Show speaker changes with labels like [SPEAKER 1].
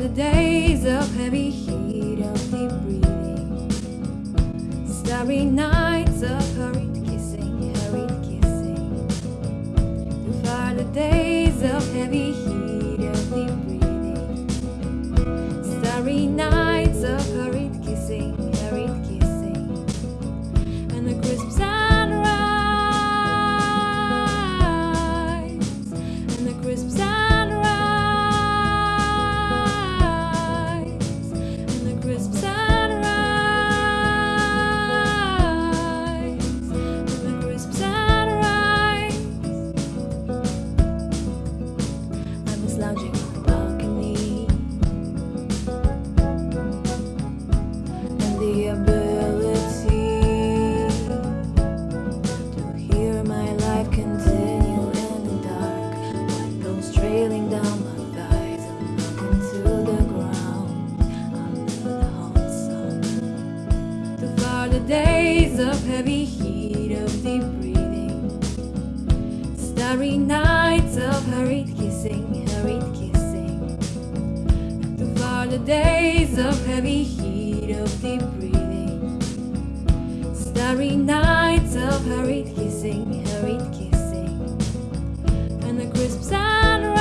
[SPEAKER 1] the days of heavy heat, of deep breathing, starry nights of hurried kissing, hurried kissing. Through far the days of heavy heat, of deep breathing, starry nights. Days of heavy heat, of deep breathing. Starry nights of hurried kissing, hurried kissing. Too far the days of heavy heat, of deep breathing. Starry nights of hurried kissing, hurried kissing. And the crisp sunrise, and the crisp sunrise.